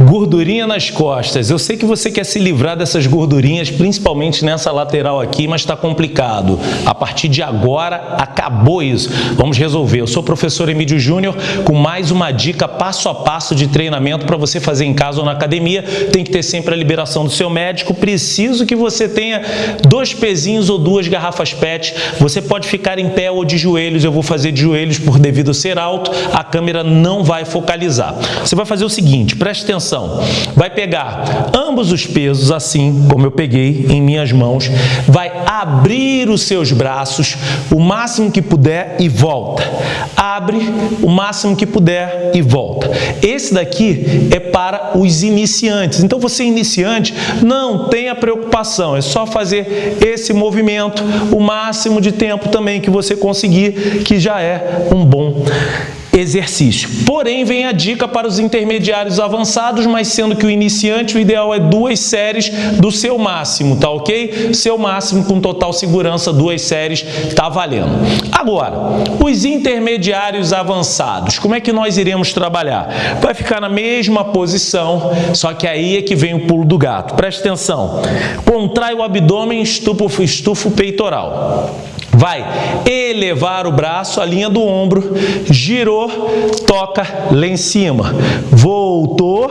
Gordurinha nas costas. Eu sei que você quer se livrar dessas gordurinhas, principalmente nessa lateral aqui, mas está complicado. A partir de agora, acabou isso. Vamos resolver. Eu sou o professor Emílio Júnior com mais uma dica passo a passo de treinamento para você fazer em casa ou na academia. Tem que ter sempre a liberação do seu médico. Preciso que você tenha dois pezinhos ou duas garrafas PET. Você pode ficar em pé ou de joelhos. Eu vou fazer de joelhos por devido ser alto. A câmera não vai focalizar. Você vai fazer o seguinte, preste atenção vai pegar ambos os pesos, assim como eu peguei em minhas mãos, vai abrir os seus braços o máximo que puder e volta. Abre o máximo que puder e volta. Esse daqui é para os iniciantes. Então, você iniciante, não tenha preocupação, é só fazer esse movimento o máximo de tempo também que você conseguir, que já é um bom exercício. Porém, vem a dica para os intermediários avançados, mas sendo que o iniciante, o ideal é duas séries do seu máximo, tá ok? Seu máximo com total segurança, duas séries, tá valendo. Agora, os intermediários avançados, como é que nós iremos trabalhar? Vai ficar na mesma posição, só que aí é que vem o pulo do gato. Preste atenção. Contrai o abdômen, estufa, estufa o peitoral. Vai elevar o braço, a linha do ombro, girou, toca lá em cima. Voltou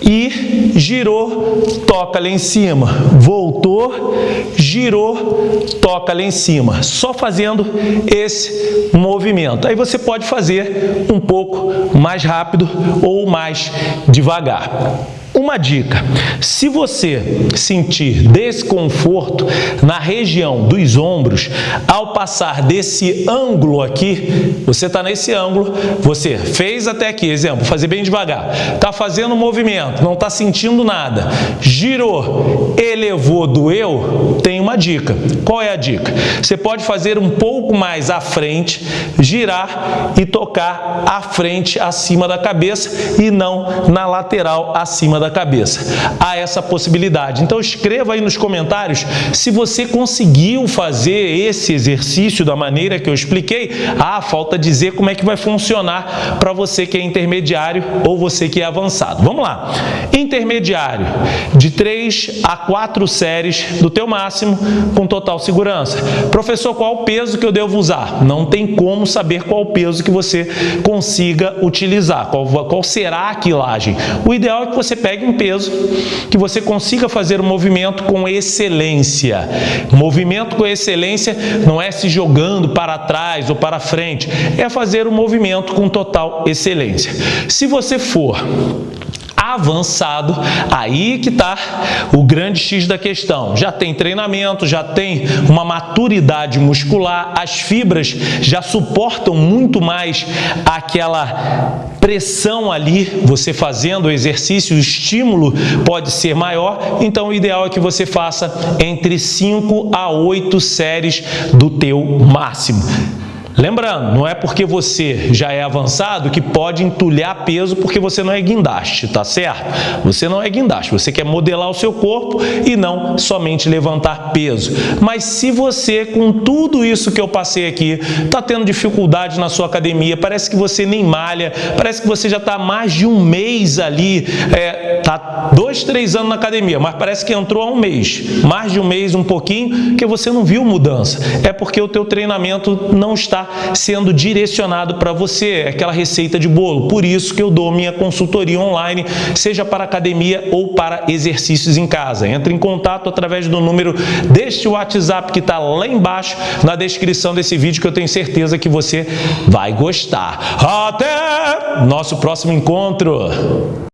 e girou, toca lá em cima. Voltou, girou, toca lá em cima. Só fazendo esse movimento. Aí você pode fazer um pouco mais rápido ou mais devagar. Uma dica, se você sentir desconforto na região dos ombros, ao passar desse ângulo aqui, você está nesse ângulo, você fez até aqui, exemplo, fazer bem devagar, está fazendo movimento, não está sentindo nada, girou, elevou, doeu, tem uma dica. Qual é a dica? Você pode fazer um pouco mais à frente, girar e tocar à frente, acima da cabeça e não na lateral, acima da da cabeça. Há essa possibilidade. Então escreva aí nos comentários se você conseguiu fazer esse exercício da maneira que eu expliquei. Ah, falta dizer como é que vai funcionar para você que é intermediário ou você que é avançado. Vamos lá. Intermediário, de 3 a 4 séries do teu máximo com total segurança. Professor, qual o peso que eu devo usar? Não tem como saber qual o peso que você consiga utilizar, qual, qual será a quilagem. O ideal é que você pegue pegue um peso, que você consiga fazer o movimento com excelência. Movimento com excelência não é se jogando para trás ou para frente, é fazer o movimento com total excelência. Se você for avançado, aí que está o grande X da questão. Já tem treinamento, já tem uma maturidade muscular, as fibras já suportam muito mais aquela pressão ali, você fazendo o exercício, o estímulo pode ser maior, então o ideal é que você faça entre 5 a 8 séries do teu máximo. Lembrando, não é porque você já é avançado que pode entulhar peso porque você não é guindaste, tá certo? Você não é guindaste, você quer modelar o seu corpo e não somente levantar peso. Mas se você, com tudo isso que eu passei aqui, está tendo dificuldade na sua academia, parece que você nem malha, parece que você já está mais de um mês ali, é, tá dois, três anos na academia, mas parece que entrou há um mês, mais de um mês, um pouquinho, que você não viu mudança. É porque o teu treinamento não sendo direcionado para você, aquela receita de bolo. Por isso que eu dou minha consultoria online, seja para academia ou para exercícios em casa. Entre em contato através do número deste WhatsApp que está lá embaixo na descrição desse vídeo que eu tenho certeza que você vai gostar. Até nosso próximo encontro!